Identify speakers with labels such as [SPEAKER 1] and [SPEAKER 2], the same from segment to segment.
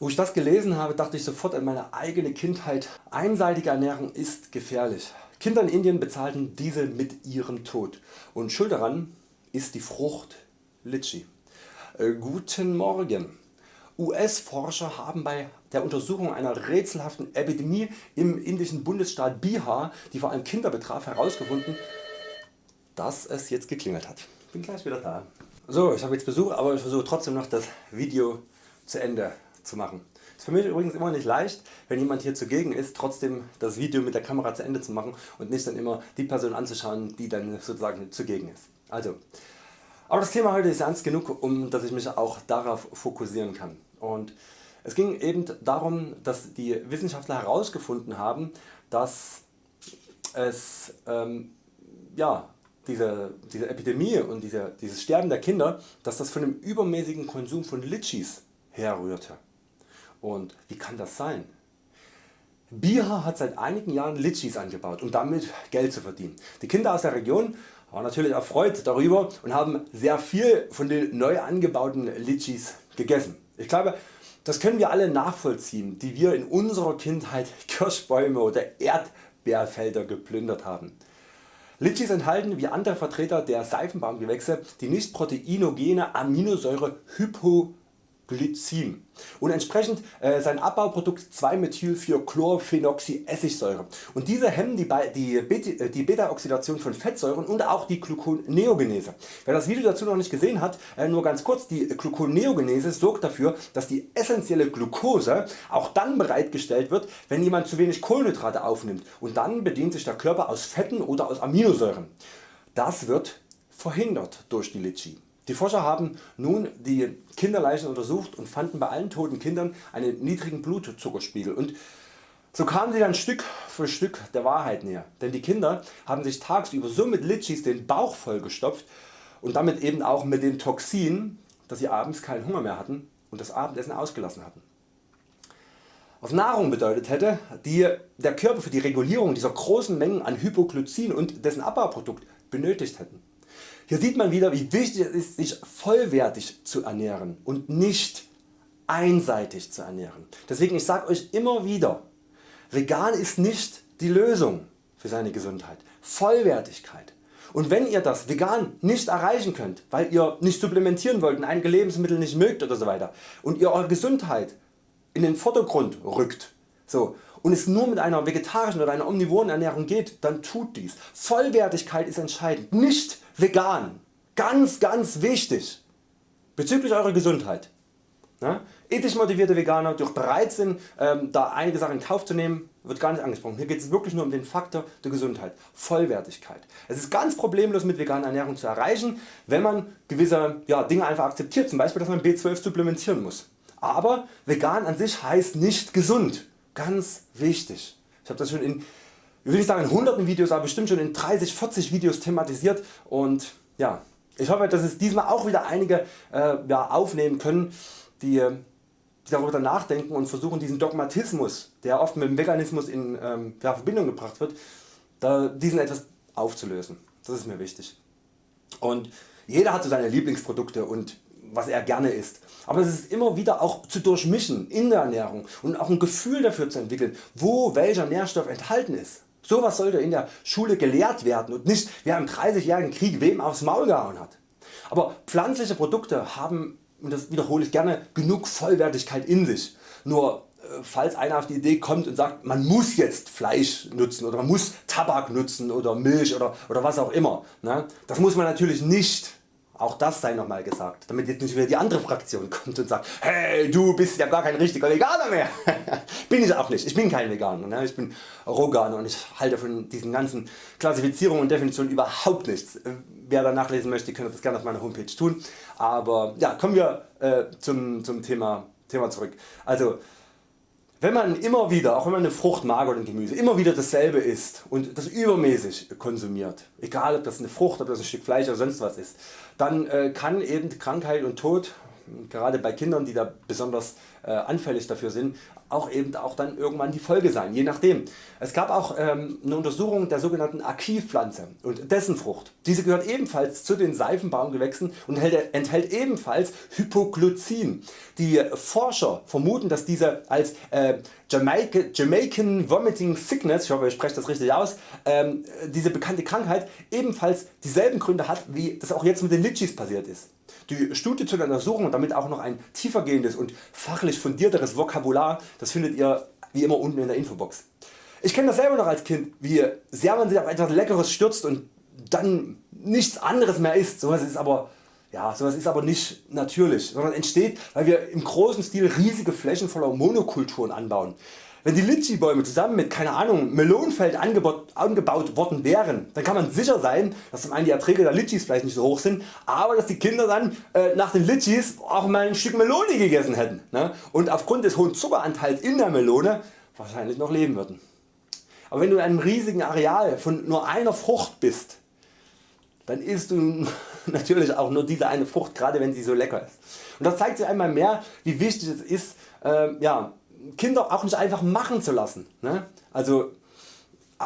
[SPEAKER 1] Wo ich das gelesen habe, dachte ich sofort an meine eigene Kindheit. Einseitige Ernährung ist gefährlich. Kinder in Indien bezahlten diese mit ihrem Tod und schuld daran ist die Frucht Litchi. Äh, guten Morgen. US Forscher haben bei der Untersuchung einer rätselhaften Epidemie im indischen Bundesstaat Bihar, die vor allem Kinder betraf, herausgefunden, dass es jetzt geklingelt hat. Bin gleich wieder da. So, ich habe jetzt Besuch, aber ich versuche trotzdem noch das Video zu Ende zu machen. Ist für mich übrigens immer nicht leicht, wenn jemand hier zugegen ist, trotzdem das Video mit der Kamera zu Ende zu machen und nicht dann immer die Person anzuschauen, die dann sozusagen zugegen ist. Also, aber das Thema heute ist ernst genug, um dass ich mich auch darauf fokussieren kann. Und es ging eben darum, dass die Wissenschaftler herausgefunden haben, dass es ähm, ja, diese, diese Epidemie und diese, dieses Sterben der Kinder, dass das von dem übermäßigen Konsum von Litchis herrührte. Und wie kann das sein? Bihar hat seit einigen Jahren Litchis angebaut um damit Geld zu verdienen. Die Kinder aus der Region waren natürlich erfreut darüber und haben sehr viel von den neu angebauten Litchis gegessen. Ich glaube das können wir alle nachvollziehen die wir in unserer Kindheit Kirschbäume oder Erdbeerfelder geplündert haben. Litchis enthalten wie andere Vertreter der Seifenbaumgewächse die nicht proteinogene Aminosäure Hypo Glycin und entsprechend äh, sein Abbauprodukt 2-Methyl-4-Chlorphenoxyessigsäure und diese hemmen die, die, äh, die Beta-Oxidation von Fettsäuren und auch die Gluconeogenese. Wer das Video dazu noch nicht gesehen hat, äh, nur ganz kurz, die Gluconeogenese sorgt dafür dass die essentielle Glucose auch dann bereitgestellt wird wenn jemand zu wenig Kohlenhydrate aufnimmt und dann bedient sich der Körper aus Fetten oder aus Aminosäuren. Das wird verhindert durch die Litchi. Die Forscher haben nun die Kinderleichen untersucht und fanden bei allen toten Kindern einen niedrigen Blutzuckerspiegel und so kamen sie dann Stück für Stück der Wahrheit näher, denn die Kinder haben sich tagsüber so mit Litchis den Bauch vollgestopft und damit eben auch mit den Toxinen, dass sie abends keinen Hunger mehr hatten und das Abendessen ausgelassen hatten. Was Nahrung bedeutet hätte, die der Körper für die Regulierung dieser großen Mengen an Hypoglycin und dessen Abbauprodukt benötigt hätten. Hier sieht man wieder wie wichtig es ist sich vollwertig zu ernähren und nicht einseitig zu ernähren. Deswegen ich sage Euch immer wieder, vegan ist nicht die Lösung für seine Gesundheit. Vollwertigkeit. Und wenn ihr das vegan nicht erreichen könnt, weil ihr nicht supplementieren wollt und einige Lebensmittel nicht mögt oder so weiter und ihr eure Gesundheit in den Vordergrund rückt so, und es nur mit einer vegetarischen oder einer omnivoren Ernährung geht, dann tut dies. Vollwertigkeit ist entscheidend, nicht vegan. Ganz ganz wichtig bezüglich eurer Gesundheit. Ja? Ethisch motivierte Veganer, die auch bereit sind ähm, da einige Sachen in Kauf zu nehmen, wird gar nicht angesprochen. Hier geht es wirklich nur um den Faktor der Gesundheit, Vollwertigkeit. Es ist ganz problemlos mit veganer Ernährung zu erreichen, wenn man gewisse ja, Dinge einfach akzeptiert, zum Beispiel dass man B12 supplementieren muss. Aber vegan an sich heißt nicht gesund. Ganz wichtig. Ich habe das schon in ich will nicht sagen in hunderten Videos, aber bestimmt schon in 30, 40 Videos thematisiert und ja, ich hoffe dass es diesmal auch wieder einige äh, ja, aufnehmen können die, die darüber nachdenken und versuchen diesen Dogmatismus der oft mit dem Veganismus in ähm, ja, Verbindung gebracht wird, da, diesen etwas aufzulösen. Das ist mir wichtig. Und jeder hat so seine Lieblingsprodukte und was er gerne isst. Aber es ist immer wieder auch zu durchmischen in der Ernährung und auch ein Gefühl dafür zu entwickeln, wo welcher Nährstoff enthalten ist. Sowas sollte in der Schule gelehrt werden und nicht wer im 30-jährigen Krieg wem aufs Maul gehauen hat. Aber pflanzliche Produkte haben, und das wiederhole ich gerne, genug Vollwertigkeit in sich. Nur äh, falls einer auf die Idee kommt und sagt man muss jetzt Fleisch nutzen oder man muss Tabak nutzen oder Milch oder, oder was auch immer. Ne? Das muss man natürlich nicht auch das sei nochmal gesagt, damit jetzt nicht wieder die andere Fraktion kommt und sagt hey du bist ja gar kein richtiger Veganer mehr. bin ich auch nicht, ich bin kein Veganer, ne? ich bin Roganer und ich halte von diesen ganzen Klassifizierungen und Definitionen überhaupt nichts. Wer da nachlesen möchte kann das gerne auf meiner Homepage tun. Aber ja, kommen wir äh, zum, zum Thema, Thema zurück. Also wenn man immer wieder, auch wenn man eine Frucht mag oder ein Gemüse, immer wieder dasselbe isst und das übermäßig konsumiert, egal ob das eine Frucht, ob das ein Stück Fleisch oder sonst was ist, dann äh, kann eben Krankheit und Tod gerade bei Kindern die da besonders äh, anfällig dafür sind auch eben auch dann irgendwann die Folge sein, je nachdem. Es gab auch ähm, eine Untersuchung der sogenannten Aki-Pflanze und dessen Frucht. Diese gehört ebenfalls zu den Seifenbaumgewächsen und enthält, enthält ebenfalls Hypoglycin. Die Forscher vermuten dass diese als äh, Jamaica, Jamaican Vomiting Sickness, ich hoffe ich spreche das richtig aus, ähm, diese bekannte Krankheit ebenfalls dieselben Gründe hat wie das auch jetzt mit den Litchis passiert ist. Die Studie zur Untersuchung und damit auch noch ein tiefergehendes und fachlich fundierteres Vokabular, das findet ihr wie immer unten in der Infobox. Ich kenne das selber noch als Kind, wie sehr man sich auf etwas Leckeres stürzt und dann nichts anderes mehr isst. Sowas ist aber ja, sowas ist aber nicht natürlich, sondern entsteht weil wir im großen Stil riesige Flächen voller Monokulturen anbauen. Wenn die Litschi Bäume zusammen mit keine Ahnung, Melonenfeld angebaut, angebaut worden wären, dann kann man sicher sein, dass zum einen die Erträge der Litchis vielleicht nicht so hoch sind, aber dass die Kinder dann äh, nach den Litchis auch mal ein Stück Melone gegessen hätten ne? und aufgrund des hohen Zuckeranteils in der Melone wahrscheinlich noch leben würden. Aber wenn du in einem riesigen Areal von nur einer Frucht bist, dann isst du natürlich auch nur diese eine Frucht, gerade wenn sie so lecker ist. Und das zeigt sich einmal mehr wie wichtig es ist äh, ja, Kinder auch nicht einfach machen zu lassen. Ne? Also äh,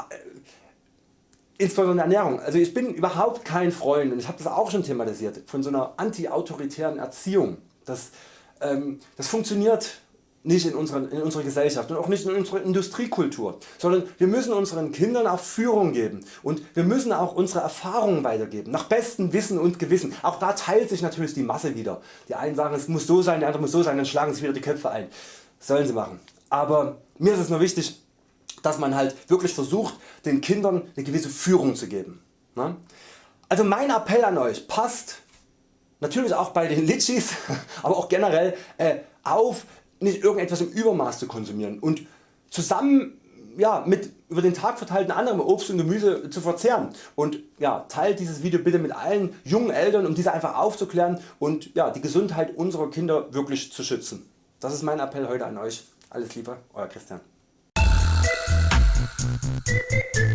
[SPEAKER 1] insbesondere Ernährung. Also ich bin überhaupt kein Freund und ich habe das auch schon thematisiert von so einer anti-autoritären Erziehung. Das, ähm, das funktioniert nicht in unserer, in unserer Gesellschaft und auch nicht in unserer Industriekultur, sondern wir müssen unseren Kindern auch Führung geben und wir müssen auch unsere Erfahrungen weitergeben, nach bestem Wissen und Gewissen. Auch da teilt sich natürlich die Masse wieder. Die einen sagen es muss so sein, der andere muss so sein, dann schlagen sich wieder die Köpfe ein sollen sie machen. Aber mir ist es nur wichtig dass man halt wirklich versucht den Kindern eine gewisse Führung zu geben. Ne? Also mein Appell an Euch, passt natürlich auch bei den Litchis, aber auch generell äh, auf nicht irgendetwas im Übermaß zu konsumieren und zusammen ja, mit über den Tag verteilten anderem Obst und Gemüse zu verzehren und ja, teilt dieses Video bitte mit allen jungen Eltern um diese einfach aufzuklären und ja, die Gesundheit unserer Kinder wirklich zu schützen. Das ist mein Appell heute an Euch. Alles Liebe, Euer Christian. Thank you.